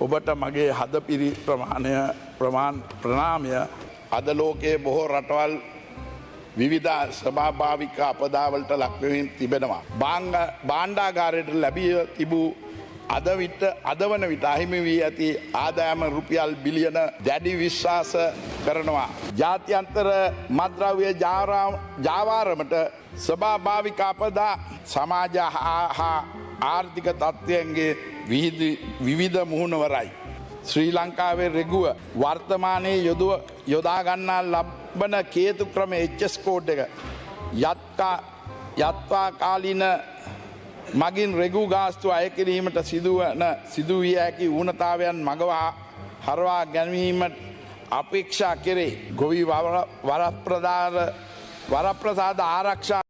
ඔබට මගේ හදපිරි ප්‍රමාණය ප්‍රමාණ ප්‍රනාමය අද ලෝකයේ බොහෝ රටවල් විවිධ සභාභාවික අපදාවලට ලක්වමින් තිබෙනවා. බාංග බාණ්ඩාගාරයට ලැබිය තිබූ අද විට අදවන විට අහිමි වී ඇති ආදායම රුපියල් බිලියන දැඩි විශ්වාස කරනවා. ජාත්‍යන්තර මද්‍රව්‍ය ජාවාරමට ස්වභාභාවික අපදා සමාජ හා ආර්ථික තත්ත්වයන්ගේ විවිධ මුහුණවරයි. ශ්‍රී ලංකාවේ රෙගුව වර්තමානයේ යොදුව යොදාගන්නා ලබ්බන කේතු ක්‍රම එච්චස්කෝඩ් එක යත්කා යත්වා කාලින මගින් රෙගු ගාස්තු අයකිරීමට සිදුවන සිදුවිය හැකි ඌනතාවයන් මගවා හරවා ගැනීමට අපේක්ෂා කෙරේ ගොවි වරප්‍රදාර වරප්‍රසාද ආරක්ෂා